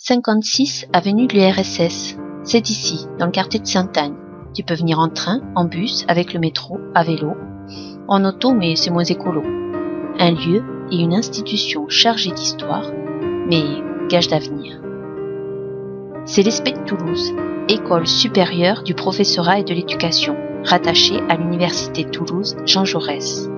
56 avenue de l'URSS. C'est ici, dans le quartier de Sainte-Anne. Tu peux venir en train, en bus, avec le métro, à vélo, en auto, mais c'est moins écolo. Un lieu et une institution chargée d'histoire, mais gage d'avenir. C'est l'ESPE de Toulouse, école supérieure du professorat et de l'éducation, rattachée à l'Université Toulouse Jean Jaurès.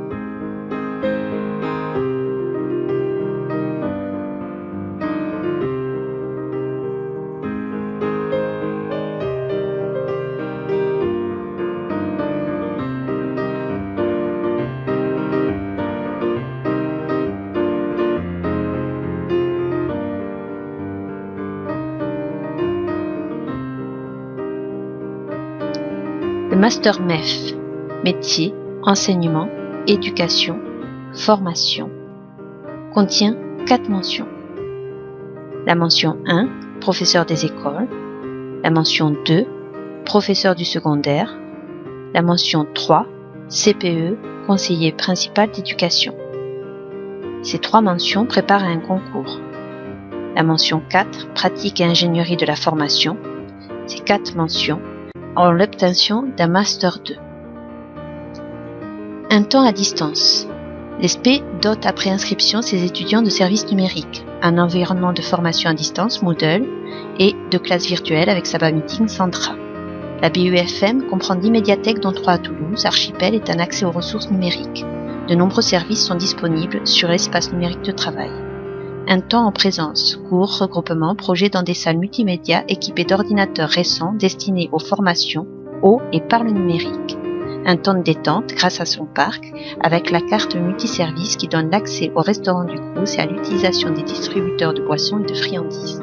Le Master MEF, métier, enseignement, éducation, formation, contient quatre mentions. La mention 1, professeur des écoles. La mention 2, professeur du secondaire. La mention 3, CPE, conseiller principal d'éducation. Ces trois mentions préparent un concours. La mention 4, pratique et ingénierie de la formation. Ces quatre mentions en l'obtention d'un Master 2. Un temps à distance. L'ESP dote après inscription ses étudiants de services numériques, un environnement de formation à distance Moodle et de classe virtuelle avec Saba Meeting Centra. La BUFM comprend 10 médiathèques dont 3 à Toulouse. Archipel est un accès aux ressources numériques. De nombreux services sont disponibles sur l'espace numérique de travail. Un temps en présence, cours, regroupements, projets dans des salles multimédia équipées d'ordinateurs récents destinés aux formations, au et par le numérique. Un temps de détente grâce à son parc, avec la carte multiservice qui donne l'accès au restaurant du Crous et à l'utilisation des distributeurs de boissons et de friandises.